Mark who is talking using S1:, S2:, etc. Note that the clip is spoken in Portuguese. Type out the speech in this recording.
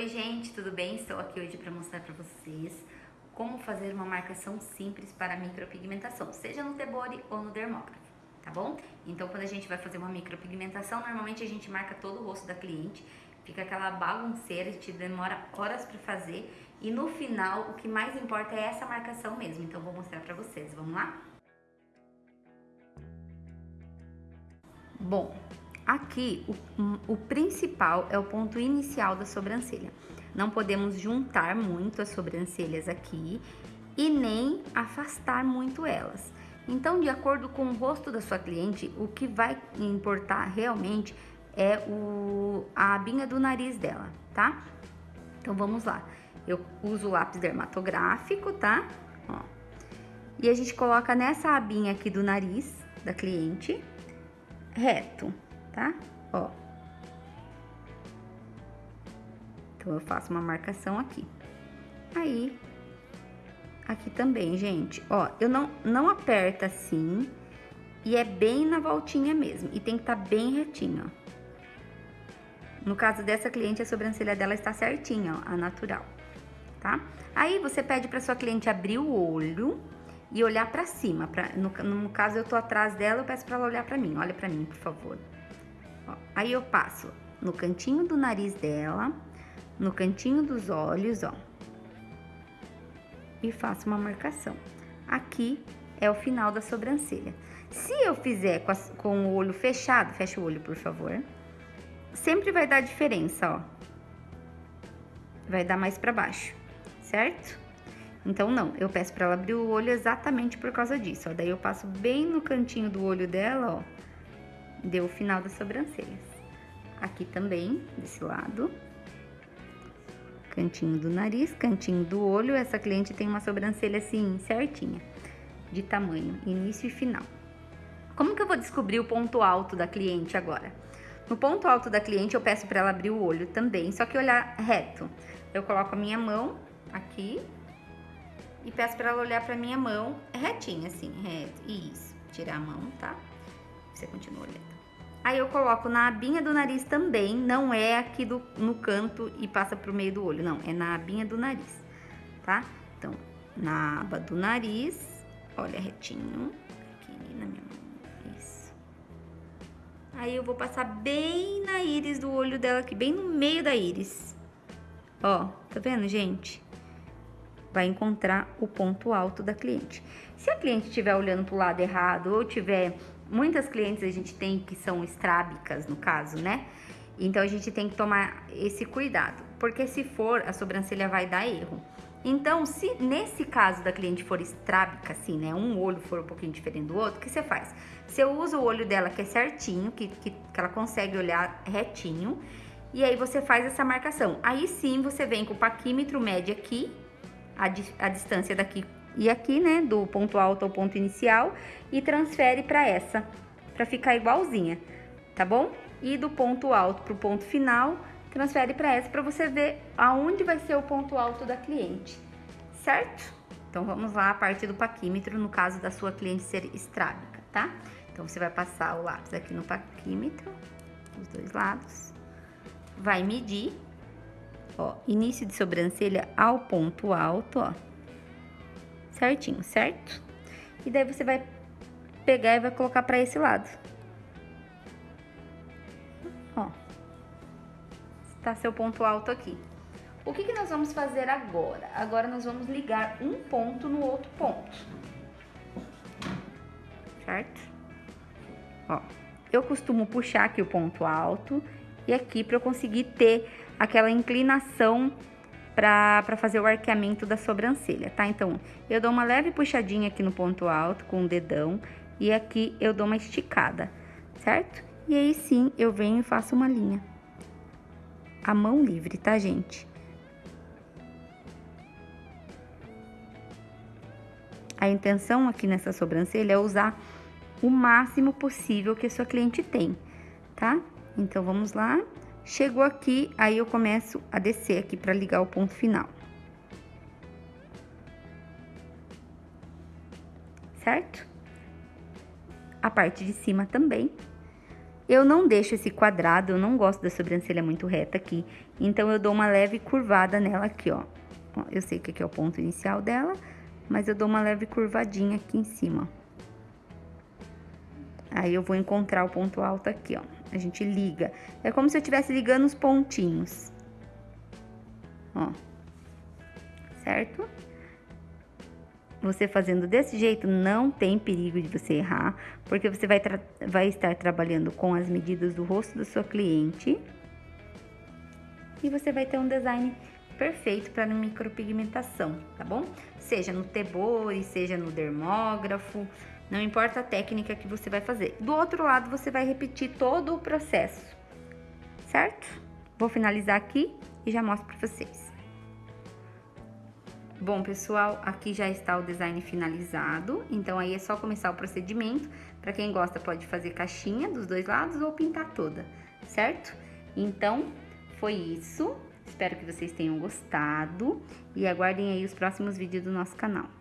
S1: Oi gente, tudo bem? Estou aqui hoje para mostrar para vocês como fazer uma marcação simples para micropigmentação, seja no Tebori ou no dermógrafo, tá bom? Então quando a gente vai fazer uma micropigmentação, normalmente a gente marca todo o rosto da cliente, fica aquela bagunceira, a gente demora horas para fazer e no final o que mais importa é essa marcação mesmo, então vou mostrar para vocês, vamos lá? Bom, Aqui, o, o principal é o ponto inicial da sobrancelha. Não podemos juntar muito as sobrancelhas aqui e nem afastar muito elas. Então, de acordo com o rosto da sua cliente, o que vai importar realmente é o, a abinha do nariz dela, tá? Então, vamos lá. Eu uso o lápis dermatográfico, tá? Ó. E a gente coloca nessa abinha aqui do nariz da cliente, reto tá? Ó. Então, eu faço uma marcação aqui. Aí, aqui também, gente, ó, eu não, não aperta assim e é bem na voltinha mesmo. E tem que estar tá bem retinho, ó. No caso dessa cliente, a sobrancelha dela está certinha, ó, a natural, tá? Aí, você pede pra sua cliente abrir o olho e olhar pra cima. Pra, no, no caso, eu tô atrás dela, eu peço pra ela olhar pra mim. Olha pra mim, por favor. Ó, aí eu passo no cantinho do nariz dela, no cantinho dos olhos, ó. E faço uma marcação. Aqui é o final da sobrancelha. Se eu fizer com, a, com o olho fechado, fecha o olho, por favor. Sempre vai dar diferença, ó. Vai dar mais pra baixo, certo? Então, não, eu peço pra ela abrir o olho exatamente por causa disso, ó. Daí eu passo bem no cantinho do olho dela, ó deu o final das sobrancelhas. Aqui também, desse lado. Cantinho do nariz, cantinho do olho. Essa cliente tem uma sobrancelha assim, certinha, de tamanho, início e final. Como que eu vou descobrir o ponto alto da cliente agora? No ponto alto da cliente, eu peço para ela abrir o olho também, só que olhar reto. Eu coloco a minha mão aqui e peço para ela olhar para minha mão retinha, assim, reto. Isso, tirar a mão, tá? Você continua olhando. Aí eu coloco na abinha do nariz também, não é aqui do, no canto e passa pro meio do olho, não, é na abinha do nariz, tá? Então, na aba do nariz, olha retinho, aqui na minha mão, isso. Aí eu vou passar bem na íris do olho dela aqui, bem no meio da íris. Ó, tá vendo, gente? Vai encontrar o ponto alto da cliente. Se a cliente estiver olhando pro lado errado ou tiver muitas clientes a gente tem que são estrábicas, no caso, né? Então, a gente tem que tomar esse cuidado, porque se for, a sobrancelha vai dar erro. Então, se nesse caso da cliente for estrábica, assim, né, um olho for um pouquinho diferente do outro, o que você faz? Você usa o olho dela que é certinho, que, que, que ela consegue olhar retinho, e aí você faz essa marcação. Aí sim, você vem com o paquímetro médio aqui, a, a distância daqui e aqui, né, do ponto alto ao ponto inicial e transfere para essa, para ficar igualzinha, tá bom? E do ponto alto pro ponto final, transfere para essa para você ver aonde vai ser o ponto alto da cliente, certo? Então, vamos lá a partir do paquímetro, no caso da sua cliente ser estrábica, tá? Então, você vai passar o lápis aqui no paquímetro, os dois lados, vai medir, ó, início de sobrancelha ao ponto alto, ó, certinho, certo? E daí você vai pegar e vai colocar pra esse lado. Ó. Está seu ponto alto aqui. O que, que nós vamos fazer agora? Agora nós vamos ligar um ponto no outro ponto. Certo? Ó. Eu costumo puxar aqui o ponto alto e aqui para eu conseguir ter aquela inclinação para fazer o arqueamento da sobrancelha, tá? Então, eu dou uma leve puxadinha aqui no ponto alto com o dedão e aqui eu dou uma esticada, certo? E aí sim, eu venho e faço uma linha. A mão livre, tá, gente? A intenção aqui nessa sobrancelha é usar o máximo possível que a sua cliente tem, tá? Então, vamos lá. Chegou aqui, aí eu começo a descer aqui para ligar o ponto final. Certo? A parte de cima também. Eu não deixo esse quadrado, eu não gosto da sobrancelha muito reta aqui, então eu dou uma leve curvada nela aqui, ó. Eu sei que aqui é o ponto inicial dela, mas eu dou uma leve curvadinha aqui em cima. Aí eu vou encontrar o ponto alto aqui, ó. A gente liga. É como se eu estivesse ligando os pontinhos. Ó. Certo? Você fazendo desse jeito, não tem perigo de você errar, porque você vai, vai estar trabalhando com as medidas do rosto da sua cliente. E você vai ter um design perfeito para micropigmentação, tá bom? Seja no tebore, seja no dermógrafo, não importa a técnica que você vai fazer. Do outro lado, você vai repetir todo o processo, certo? Vou finalizar aqui e já mostro para vocês. Bom, pessoal, aqui já está o design finalizado, então aí é só começar o procedimento. Para quem gosta, pode fazer caixinha dos dois lados ou pintar toda, certo? Então, foi isso. Espero que vocês tenham gostado e aguardem aí os próximos vídeos do nosso canal.